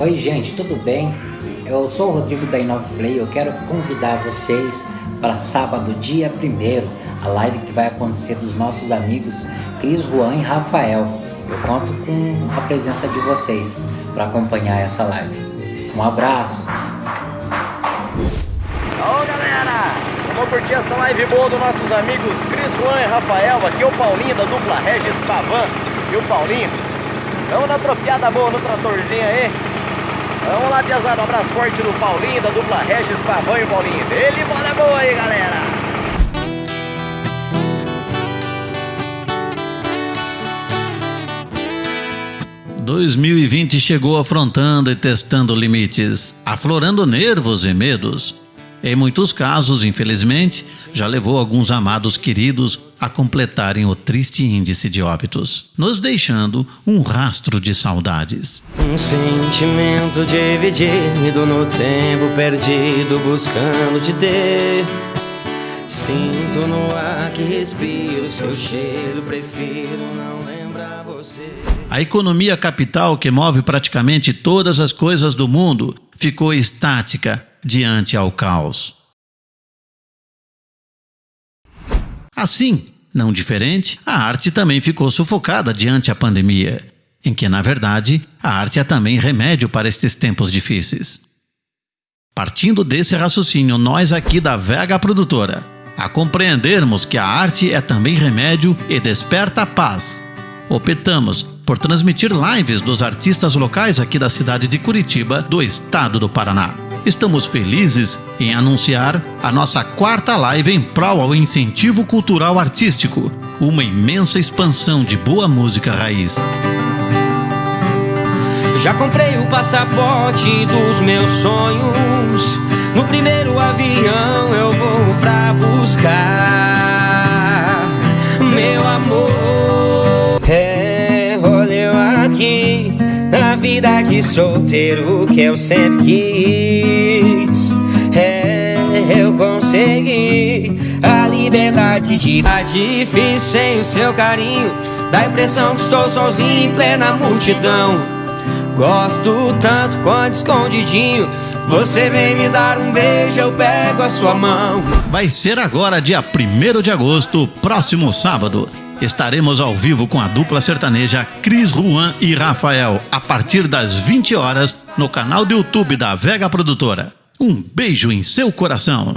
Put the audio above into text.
Oi gente, tudo bem? Eu sou o Rodrigo da Inove Play eu quero convidar vocês para sábado, dia 1 a live que vai acontecer dos nossos amigos Cris, Juan e Rafael. Eu conto com a presença de vocês para acompanhar essa live. Um abraço! Ô galera, vamos curtir essa live boa dos nossos amigos Cris, Juan e Rafael. Aqui é o Paulinho da dupla Regis Pavan e o Paulinho. Vamos na tropiada boa no tratorzinho aí. Vamos lá, Piazada. Um abraço forte do Paulinho, da dupla Regis Pavão e Paulinho. Ele bola boa aí, galera. ...2020 chegou afrontando e testando limites, aflorando nervos e medos. Em muitos casos, infelizmente, já levou alguns amados queridos a completarem o triste índice de óbitos, nos deixando um rastro de saudades. Um sentimento dividido no tempo perdido, buscando te ter. Sinto no ar que respiro seu cheiro, prefiro não lembrar você. A economia capital que move praticamente todas as coisas do mundo ficou estática diante ao caos. Assim, não diferente, a arte também ficou sufocada diante a pandemia, em que, na verdade, a arte é também remédio para estes tempos difíceis. Partindo desse raciocínio, nós aqui da Vega Produtora, a compreendermos que a arte é também remédio e desperta a paz, optamos por transmitir lives dos artistas locais aqui da cidade de Curitiba, do estado do Paraná estamos felizes em anunciar a nossa quarta live em prol ao incentivo cultural artístico, uma imensa expansão de boa música raiz. Já comprei o passaporte dos meus sonhos. No primeiro avião eu vou pra buscar vida de solteiro que eu sempre quis. É, eu consegui a liberdade de tá difícil sem o seu carinho. Dá a impressão que estou sozinho em plena multidão. Gosto tanto quanto escondidinho. Você vem me dar um beijo, eu pego a sua mão. Vai ser agora, dia 1 de agosto, próximo sábado. Estaremos ao vivo com a dupla sertaneja Cris Juan e Rafael, a partir das 20 horas, no canal do YouTube da Vega Produtora. Um beijo em seu coração.